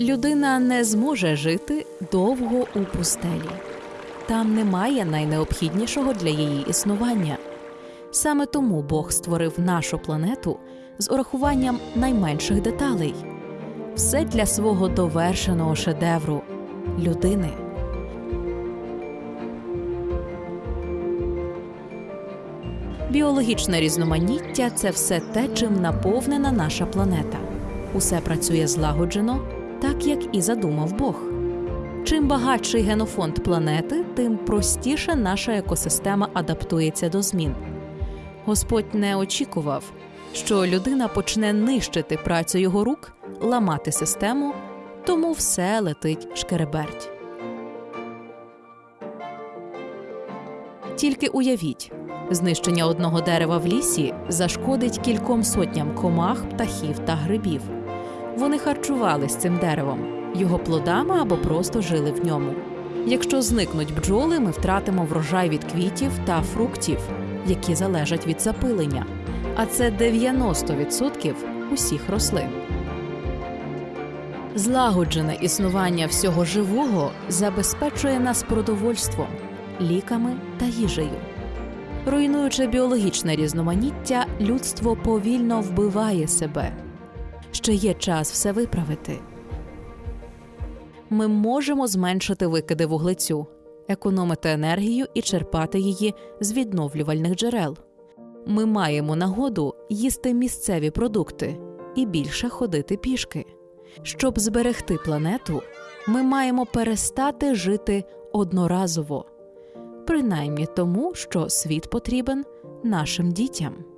Людина не зможе жити довго у пустелі. Там немає найнеобхіднішого для її існування. Саме тому Бог створив нашу планету з урахуванням найменших деталей. Все для свого довершеного шедевру людини. Біологічне різноманіття це все те, чим наповнена наша планета. Усе працює злагоджено, так як і задумав Бог. Чим багатший генофонд планети, тим простіше наша екосистема адаптується до змін. Господь не очікував, що людина почне нищити працю його рук, ламати систему, тому все летить шкереберть. Тільки уявіть, знищення одного дерева в лісі зашкодить кільком сотням комах, птахів та грибів. Вони харчувались цим деревом, його плодами або просто жили в ньому. Якщо зникнуть бджоли, ми втратимо врожай від квітів та фруктів, які залежать від запилення, а це 90% усіх рослин. Злагоджене існування всього живого забезпечує нас продовольством, ліками та їжею. Руйнуючи біологічне різноманіття, людство повільно вбиває себе. Ще є час все виправити. Ми можемо зменшити викиди вуглецю, економити енергію і черпати її з відновлювальних джерел. Ми маємо нагоду їсти місцеві продукти і більше ходити пішки. Щоб зберегти планету, ми маємо перестати жити одноразово, принаймні тому, що світ потрібен нашим дітям.